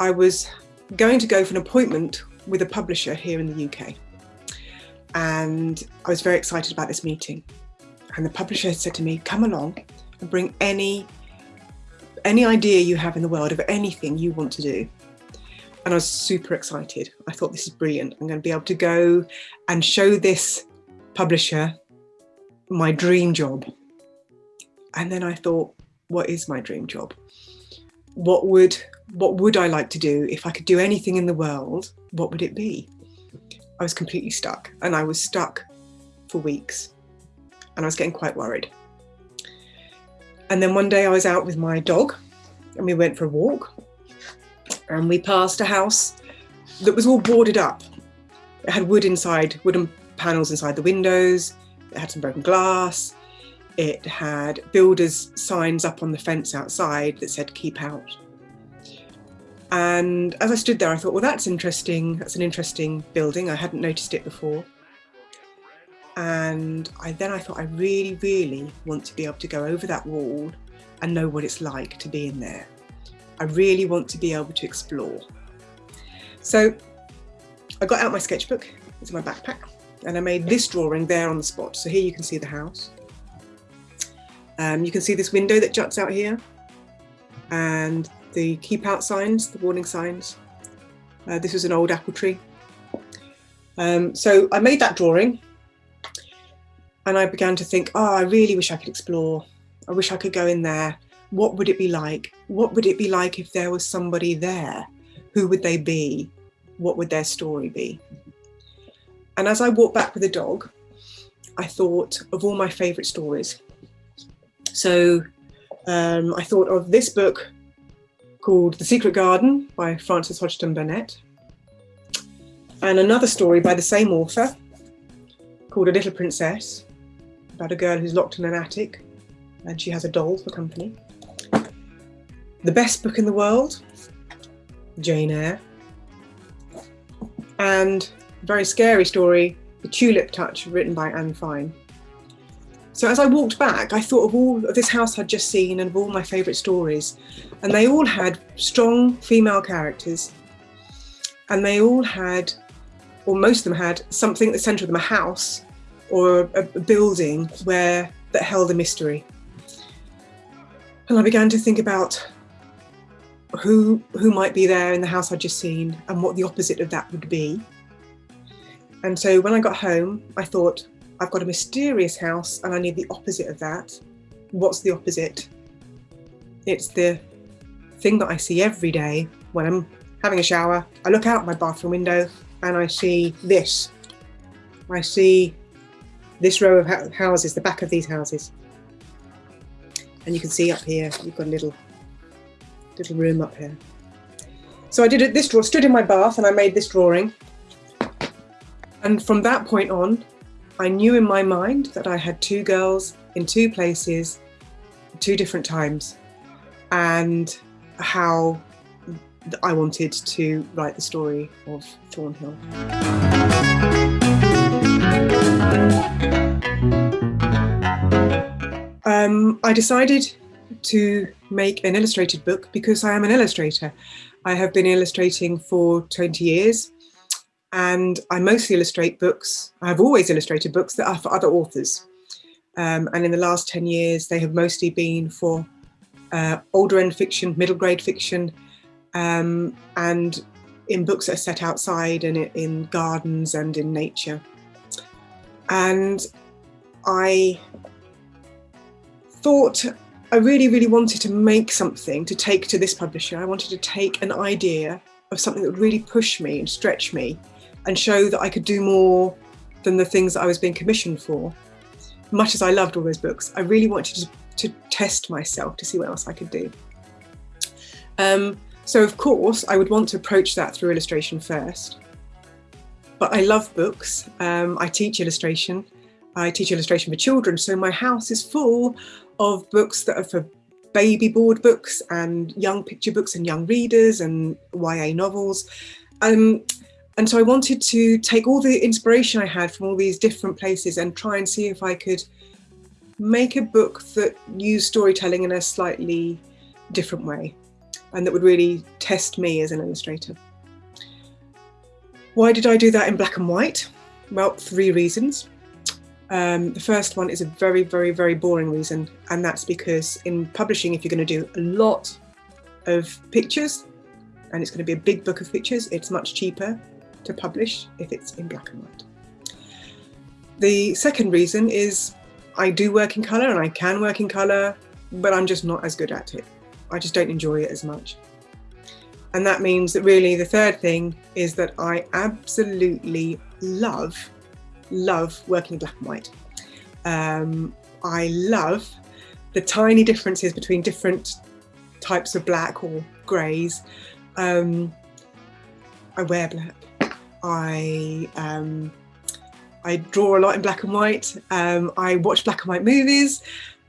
I was going to go for an appointment with a publisher here in the UK. And I was very excited about this meeting. And the publisher said to me, come along and bring any, any idea you have in the world of anything you want to do. And I was super excited. I thought this is brilliant. I'm going to be able to go and show this publisher my dream job. And then I thought, what is my dream job? What would what would I like to do if I could do anything in the world? What would it be? I was completely stuck and I was stuck for weeks and I was getting quite worried. And then one day I was out with my dog and we went for a walk and we passed a house that was all boarded up. It had wood inside, wooden panels inside the windows. It had some broken glass. It had builders signs up on the fence outside that said keep out. And as I stood there, I thought, well, that's interesting. That's an interesting building. I hadn't noticed it before. And I, then I thought, I really, really want to be able to go over that wall and know what it's like to be in there. I really want to be able to explore. So I got out my sketchbook, it's in my backpack, and I made this drawing there on the spot. So here you can see the house. Um, you can see this window that juts out here and the keep out signs, the warning signs. Uh, this was an old apple tree. Um, so I made that drawing and I began to think, oh, I really wish I could explore. I wish I could go in there. What would it be like? What would it be like if there was somebody there? Who would they be? What would their story be? And as I walked back with the dog, I thought of all my favourite stories. So um, I thought of this book called The Secret Garden by Frances Hodgson Burnett and another story by the same author called A Little Princess about a girl who's locked in an attic and she has a doll for company. The best book in the world, Jane Eyre. And very scary story, The Tulip Touch, written by Anne Fine. So as I walked back, I thought of all of this house I'd just seen and of all my favourite stories. And they all had strong female characters. And they all had, or most of them had, something at the centre of them, a house or a, a building where that held a mystery. And I began to think about who who might be there in the house I'd just seen and what the opposite of that would be. And so when I got home, I thought, I've got a mysterious house and I need the opposite of that. What's the opposite? It's the thing that I see every day when I'm having a shower. I look out my bathroom window and I see this. I see this row of houses, the back of these houses. And you can see up here, you've got a little, little room up here. So I did it, this draw, stood in my bath and I made this drawing. And from that point on, I knew in my mind that I had two girls in two places, two different times, and how I wanted to write the story of Thornhill. Um, I decided to make an illustrated book because I am an illustrator. I have been illustrating for 20 years and I mostly illustrate books. I've always illustrated books that are for other authors. Um, and in the last 10 years, they have mostly been for uh, older end fiction, middle grade fiction, um, and in books that are set outside and in gardens and in nature. And I thought I really, really wanted to make something to take to this publisher. I wanted to take an idea of something that would really push me and stretch me and show that I could do more than the things that I was being commissioned for. Much as I loved all those books, I really wanted to, to test myself to see what else I could do. Um, so of course, I would want to approach that through illustration first. But I love books. Um, I teach illustration. I teach illustration for children, so my house is full of books that are for baby board books and young picture books and young readers and YA novels. Um, and so I wanted to take all the inspiration I had from all these different places and try and see if I could make a book that used storytelling in a slightly different way. and that would really test me as an illustrator. Why did I do that in black and white? Well, three reasons. Um, the first one is a very, very, very boring reason, and that's because in publishing, if you're going to do a lot of pictures, and it's going to be a big book of pictures, it's much cheaper to publish if it's in black and white. The second reason is I do work in colour and I can work in colour, but I'm just not as good at it. I just don't enjoy it as much. And that means that really the third thing is that I absolutely love, love working in black and white. Um, I love the tiny differences between different types of black or greys. Um, I wear black. I um, I draw a lot in black and white. Um, I watch black and white movies.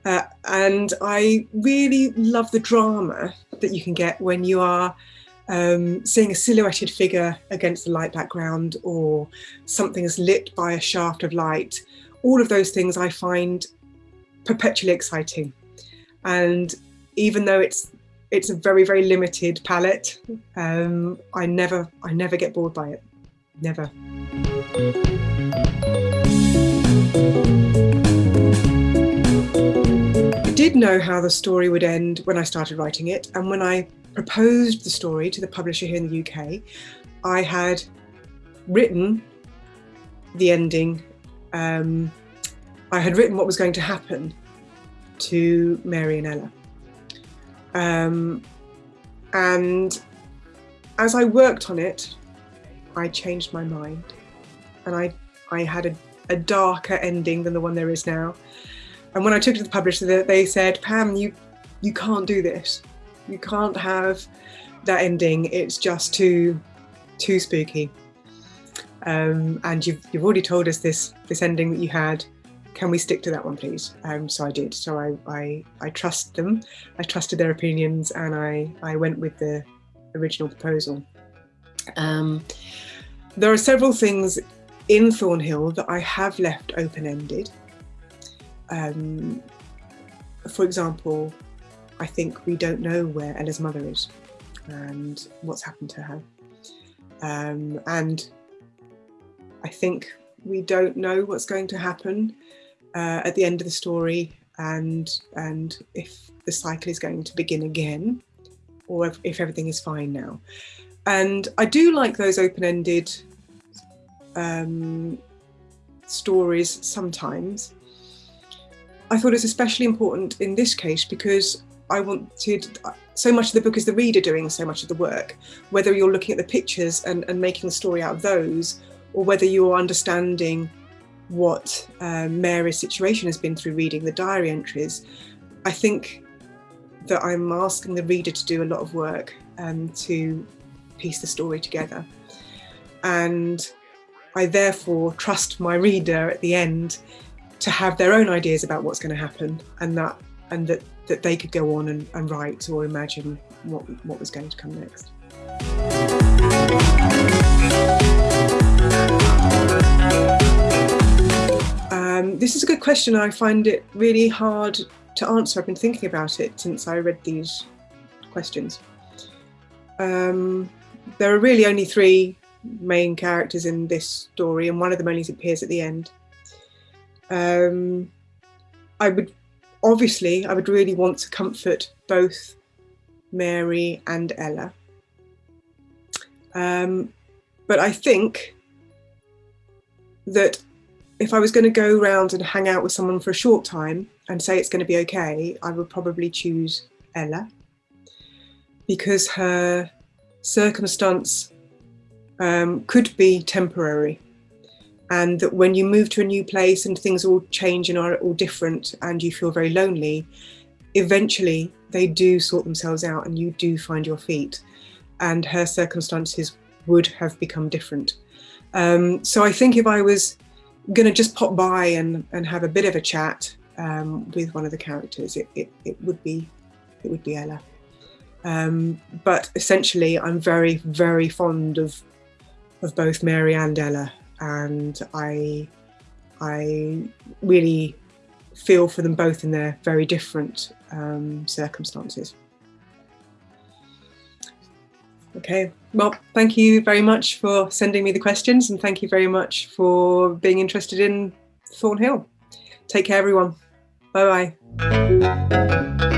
Uh, and I really love the drama that you can get when you are um, seeing a silhouetted figure against a light background or something is lit by a shaft of light. All of those things I find perpetually exciting. And even though it's it's a very, very limited palette, um, I never I never get bored by it. Never. I did know how the story would end when I started writing it, and when I proposed the story to the publisher here in the UK, I had written the ending. Um, I had written what was going to happen to Mary and Ella. Um, and as I worked on it, I changed my mind and I, I had a, a darker ending than the one there is now. And when I took it to the publisher, they said, Pam, you, you can't do this. You can't have that ending. It's just too, too spooky. Um, and you've, you've already told us this, this ending that you had. Can we stick to that one, please? Um, so I did. So I, I, I trust them. I trusted their opinions and I, I went with the original proposal. Um, there are several things in Thornhill that I have left open-ended. Um, for example, I think we don't know where Ella's mother is and what's happened to her. Um, and I think we don't know what's going to happen uh, at the end of the story and and if the cycle is going to begin again or if, if everything is fine now. And I do like those open-ended um, stories sometimes. I thought it's especially important in this case because I wanted, so much of the book is the reader doing so much of the work, whether you're looking at the pictures and, and making the story out of those, or whether you're understanding what uh, Mary's situation has been through reading the diary entries. I think that I'm asking the reader to do a lot of work um, to piece the story together. And I therefore trust my reader at the end to have their own ideas about what's going to happen and that and that, that they could go on and, and write or imagine what, what was going to come next. Um, this is a good question. I find it really hard to answer. I've been thinking about it since I read these questions. Um, there are really only three main characters in this story and one of them only appears at the end. Um, I would obviously I would really want to comfort both Mary and Ella. Um, but I think that if I was going to go around and hang out with someone for a short time and say it's going to be okay, I would probably choose Ella because her circumstance um, could be temporary and that when you move to a new place and things all change and are all different and you feel very lonely, eventually they do sort themselves out and you do find your feet and her circumstances would have become different. Um, so I think if I was going to just pop by and, and have a bit of a chat um, with one of the characters, it, it, it, would be it would be Ella. Um, but essentially, I'm very, very fond of of both Mary and Ella, and I I really feel for them both in their very different um, circumstances. Okay, well, thank you very much for sending me the questions and thank you very much for being interested in Thornhill. Take care, everyone. Bye bye.